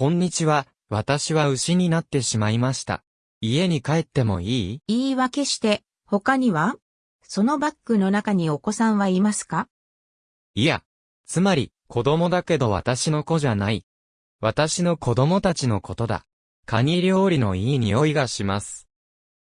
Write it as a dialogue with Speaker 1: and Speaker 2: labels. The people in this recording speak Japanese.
Speaker 1: こんにちは、私は牛になってしまいました。家に帰ってもいい？
Speaker 2: 言い訳して、他には？そのバッグの中にお子さんはいますか？
Speaker 1: いや、つまり、子供だけど私の子じゃない。私の子供たちのことだ。カニ料理のいい匂いがします。